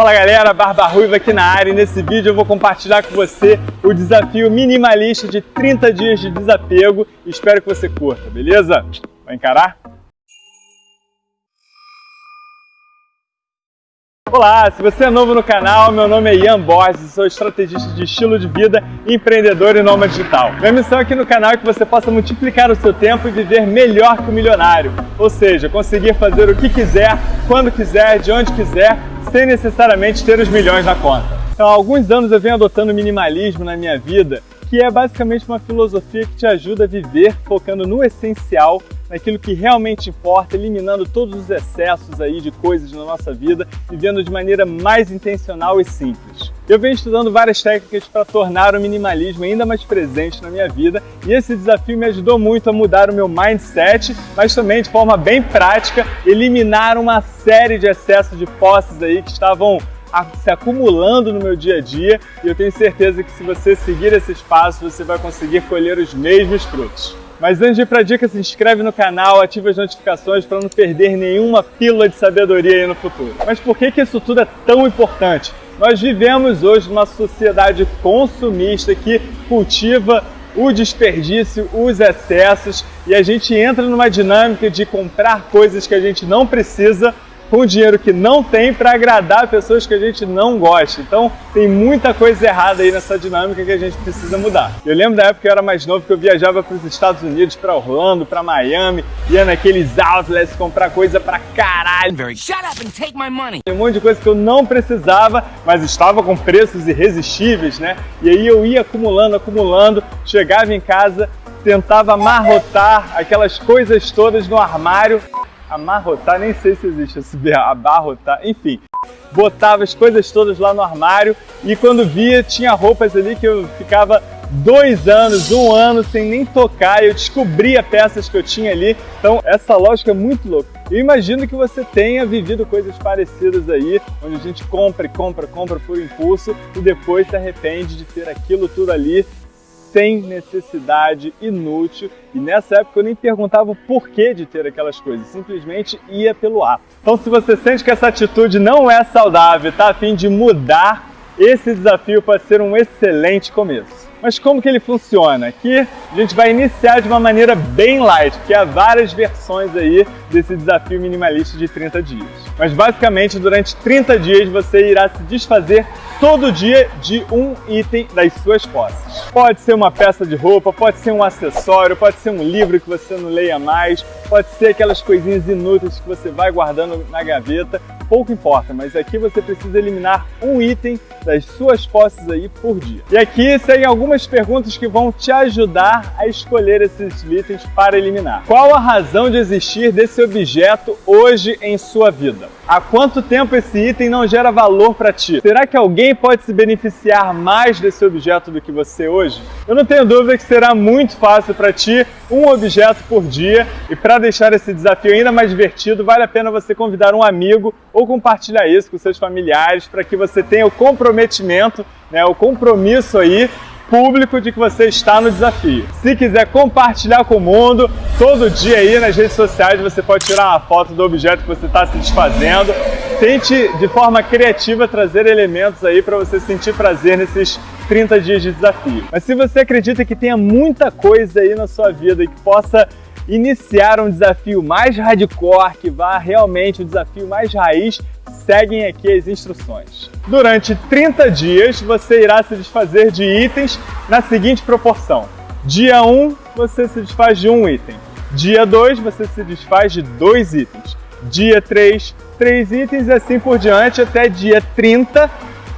Fala galera, Barba Ruiva aqui na área e nesse vídeo eu vou compartilhar com você o desafio minimalista de 30 dias de desapego espero que você curta, beleza? Vai encarar? Olá, se você é novo no canal, meu nome é Ian Borges, sou estrategista de estilo de vida, empreendedor e nômade digital. Minha missão aqui no canal é que você possa multiplicar o seu tempo e viver melhor que o milionário, ou seja, conseguir fazer o que quiser, quando quiser, de onde quiser, sem necessariamente ter os milhões na conta. Então, há alguns anos eu venho adotando minimalismo na minha vida que é basicamente uma filosofia que te ajuda a viver focando no essencial, naquilo que realmente importa, eliminando todos os excessos aí de coisas na nossa vida, vivendo de maneira mais intencional e simples. Eu venho estudando várias técnicas para tornar o minimalismo ainda mais presente na minha vida e esse desafio me ajudou muito a mudar o meu mindset, mas também de forma bem prática, eliminar uma série de excessos de posses aí que estavam se acumulando no meu dia a dia e eu tenho certeza que se você seguir esses passos, você vai conseguir colher os mesmos frutos. Mas antes de ir para a dica, se inscreve no canal, ativa as notificações para não perder nenhuma pílula de sabedoria aí no futuro. Mas por que, que isso tudo é tão importante? Nós vivemos hoje numa sociedade consumista que cultiva o desperdício, os excessos e a gente entra numa dinâmica de comprar coisas que a gente não precisa com dinheiro que não tem para agradar pessoas que a gente não gosta. Então tem muita coisa errada aí nessa dinâmica que a gente precisa mudar. Eu lembro da época que eu era mais novo que eu viajava para os Estados Unidos, para Orlando, para Miami, ia naqueles outlets comprar coisa para caralho. Shut up and take my money. Um monte de coisa que eu não precisava, mas estava com preços irresistíveis, né? E aí eu ia acumulando, acumulando, chegava em casa, tentava amarrotar aquelas coisas todas no armário amarrotar, nem sei se existe esse verbo, abarrotar, enfim. Botava as coisas todas lá no armário e quando via tinha roupas ali que eu ficava dois anos, um ano sem nem tocar, eu descobria peças que eu tinha ali. Então essa lógica é muito louca. Eu imagino que você tenha vivido coisas parecidas aí, onde a gente compra e compra, compra por impulso e depois se arrepende de ter aquilo tudo ali sem necessidade, inútil. E nessa época eu nem perguntava o porquê de ter aquelas coisas, simplesmente ia pelo ato. Então se você sente que essa atitude não é saudável, está a fim de mudar, esse desafio pode ser um excelente começo. Mas como que ele funciona? Aqui a gente vai iniciar de uma maneira bem light, porque há várias versões aí desse desafio minimalista de 30 dias. Mas basicamente durante 30 dias você irá se desfazer todo dia de um item das suas posses. Pode ser uma peça de roupa, pode ser um acessório, pode ser um livro que você não leia mais, pode ser aquelas coisinhas inúteis que você vai guardando na gaveta, pouco importa, mas aqui você precisa eliminar um item das suas posses aí por dia. E aqui seguem algumas perguntas que vão te ajudar a escolher esses itens para eliminar. Qual a razão de existir desse objeto hoje em sua vida? Há quanto tempo esse item não gera valor para ti? Será que alguém pode se beneficiar mais desse objeto do que você hoje? Eu não tenho dúvida que será muito fácil para ti um objeto por dia e para deixar esse desafio ainda mais divertido, vale a pena você convidar um amigo ou compartilhar isso com seus familiares para que você tenha o comprometimento, né, o compromisso aí público de que você está no desafio. Se quiser compartilhar com o mundo, todo dia aí nas redes sociais você pode tirar uma foto do objeto que você está se desfazendo. Tente de forma criativa trazer elementos aí para você sentir prazer nesses 30 dias de desafio. Mas se você acredita que tenha muita coisa aí na sua vida e que possa iniciar um desafio mais hardcore, que vá realmente um desafio mais raiz, seguem aqui as instruções. Durante 30 dias, você irá se desfazer de itens na seguinte proporção. Dia 1, você se desfaz de um item. Dia 2, você se desfaz de dois itens. Dia 3, três itens e assim por diante até dia 30,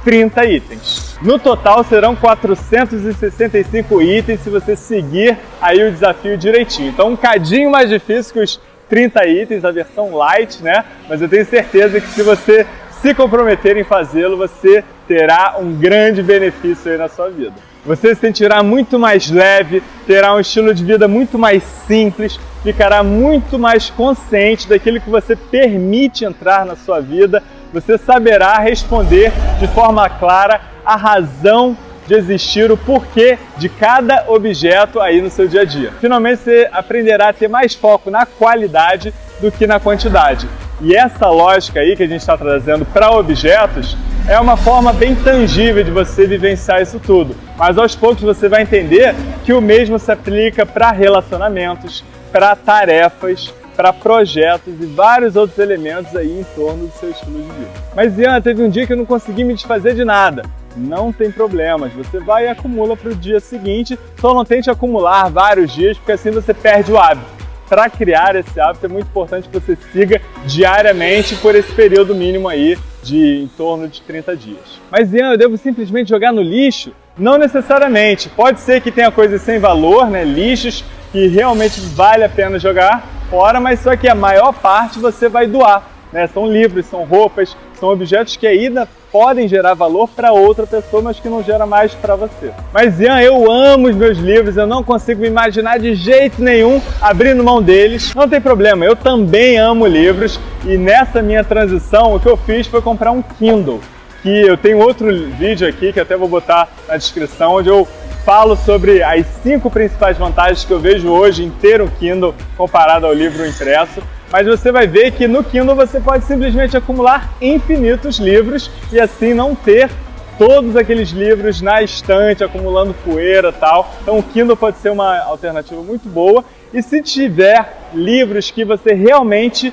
30 itens. No total serão 465 itens se você seguir aí o desafio direitinho. Então um cadinho mais difícil que os 30 itens, a versão light, né? Mas eu tenho certeza que se você se comprometer em fazê-lo, você terá um grande benefício aí na sua vida. Você se sentirá muito mais leve, terá um estilo de vida muito mais simples, ficará muito mais consciente daquilo que você permite entrar na sua vida, você saberá responder de forma clara a razão de existir, o porquê de cada objeto aí no seu dia a dia. Finalmente você aprenderá a ter mais foco na qualidade do que na quantidade. E essa lógica aí que a gente está trazendo para objetos é uma forma bem tangível de você vivenciar isso tudo. Mas aos poucos você vai entender que o mesmo se aplica para relacionamentos, para tarefas, para projetos e vários outros elementos aí em torno do seu estilo de vida. Mas Ian, teve um dia que eu não consegui me desfazer de nada. Não tem problemas, você vai e acumula para o dia seguinte, só não tente acumular vários dias, porque assim você perde o hábito para criar esse hábito é muito importante que você siga diariamente por esse período mínimo aí de em torno de 30 dias. Mas Ian, eu devo simplesmente jogar no lixo? Não necessariamente. Pode ser que tenha coisas sem valor, né? lixos que realmente vale a pena jogar fora, mas só que a maior parte você vai doar. Né? São livros, são roupas, são objetos que ainda podem gerar valor para outra pessoa, mas que não gera mais para você. Mas Ian, eu amo os meus livros, eu não consigo me imaginar de jeito nenhum abrindo mão deles. Não tem problema, eu também amo livros e nessa minha transição o que eu fiz foi comprar um Kindle. Que eu tenho outro vídeo aqui que até vou botar na descrição, onde eu falo sobre as cinco principais vantagens que eu vejo hoje em ter um Kindle comparado ao livro impresso mas você vai ver que no Kindle você pode simplesmente acumular infinitos livros e assim não ter todos aqueles livros na estante, acumulando poeira e tal. Então o Kindle pode ser uma alternativa muito boa. E se tiver livros que você realmente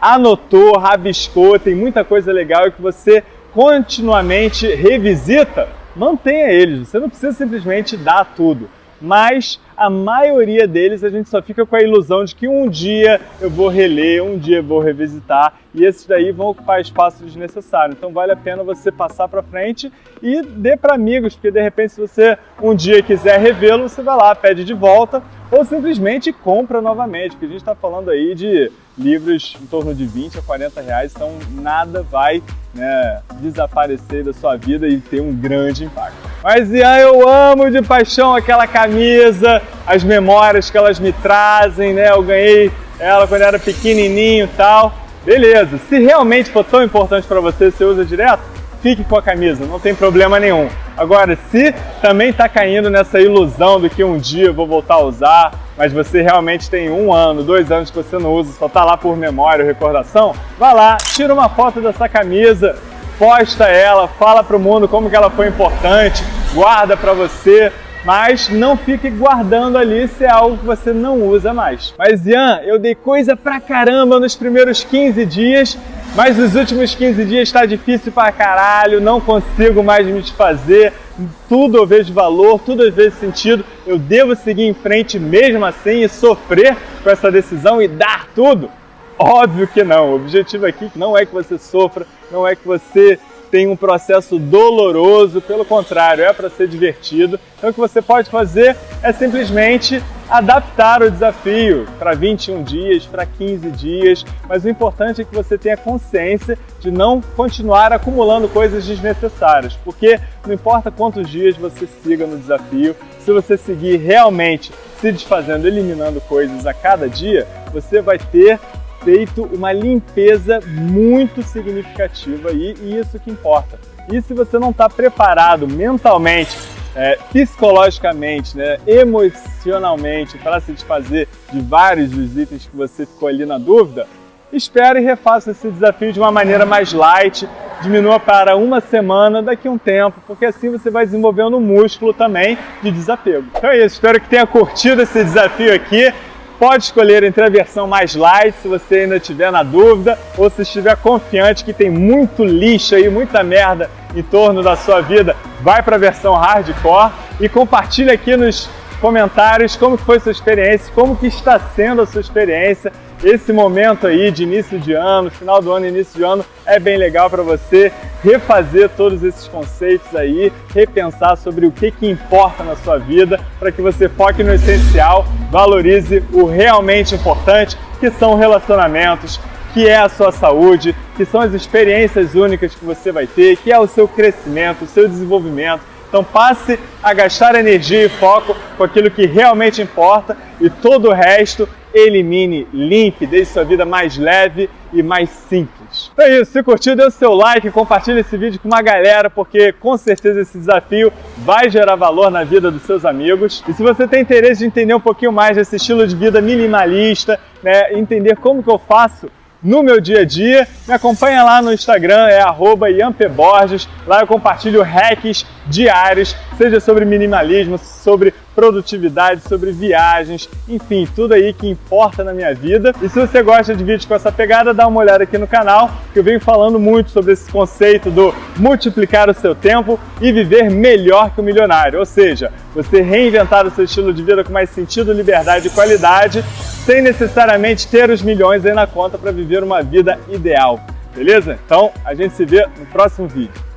anotou, rabiscou, tem muita coisa legal e que você continuamente revisita, mantenha eles. Você não precisa simplesmente dar tudo mas a maioria deles a gente só fica com a ilusão de que um dia eu vou reler, um dia eu vou revisitar e esses daí vão ocupar espaço desnecessário. Então vale a pena você passar para frente e dê para amigos, porque de repente se você um dia quiser revê-lo, você vai lá, pede de volta ou simplesmente compra novamente, porque a gente está falando aí de livros em torno de 20 a 40 reais, então nada vai né, desaparecer da sua vida e ter um grande impacto. Mas Ian, eu amo de paixão aquela camisa, as memórias que elas me trazem, né? Eu ganhei ela quando era pequenininho e tal. Beleza, se realmente for tão importante para você, você usa direto, fique com a camisa, não tem problema nenhum. Agora, se também está caindo nessa ilusão do que um dia eu vou voltar a usar, mas você realmente tem um ano, dois anos que você não usa, só está lá por memória ou recordação, vá lá, tira uma foto dessa camisa, posta ela, fala para o mundo como que ela foi importante, guarda para você, mas não fique guardando ali se é algo que você não usa mais. Mas Ian, eu dei coisa pra caramba nos primeiros 15 dias, mas nos últimos 15 dias está difícil pra caralho, não consigo mais me desfazer, tudo eu vejo valor, tudo eu vejo sentido, eu devo seguir em frente mesmo assim e sofrer com essa decisão e dar tudo? Óbvio que não. O objetivo aqui não é que você sofra, não é que você tem um processo doloroso, pelo contrário, é para ser divertido. Então o que você pode fazer é simplesmente adaptar o desafio para 21 dias, para 15 dias, mas o importante é que você tenha consciência de não continuar acumulando coisas desnecessárias, porque não importa quantos dias você siga no desafio, se você seguir realmente se desfazendo, eliminando coisas a cada dia, você vai ter feito uma limpeza muito significativa e, e isso que importa. E se você não está preparado mentalmente, é, psicologicamente, né, emocionalmente para se desfazer de vários dos itens que você ficou ali na dúvida, espere e refaça esse desafio de uma maneira mais light, diminua para uma semana daqui a um tempo, porque assim você vai desenvolvendo um músculo também de desapego. Então é isso, espero que tenha curtido esse desafio aqui. Pode escolher entre a versão mais light, se você ainda estiver na dúvida, ou se estiver confiante que tem muito lixo aí, muita merda em torno da sua vida, vai para a versão hardcore e compartilha aqui nos comentários como foi sua experiência, como que está sendo a sua experiência, esse momento aí de início de ano, final do ano, início de ano, é bem legal para você refazer todos esses conceitos aí, repensar sobre o que, que importa na sua vida, para que você foque no essencial, valorize o realmente importante, que são relacionamentos, que é a sua saúde, que são as experiências únicas que você vai ter, que é o seu crescimento, o seu desenvolvimento. Então passe a gastar energia e foco com aquilo que realmente importa e todo o resto elimine, limpe, deixe sua vida mais leve e mais simples. Então é isso, se curtiu, dê o seu like, compartilhe esse vídeo com uma galera, porque com certeza esse desafio vai gerar valor na vida dos seus amigos. E se você tem interesse de entender um pouquinho mais desse estilo de vida minimalista, né, entender como que eu faço no meu dia a dia. Me acompanha lá no Instagram, é @iampeborges. Lá eu compartilho hacks diários, seja sobre minimalismo, sobre produtividade, sobre viagens, enfim, tudo aí que importa na minha vida. E se você gosta de vídeos com essa pegada, dá uma olhada aqui no canal, que eu venho falando muito sobre esse conceito do multiplicar o seu tempo e viver melhor que o milionário. Ou seja, você reinventar o seu estilo de vida com mais sentido, liberdade e qualidade, sem necessariamente ter os milhões aí na conta para viver uma vida ideal. Beleza? Então, a gente se vê no próximo vídeo.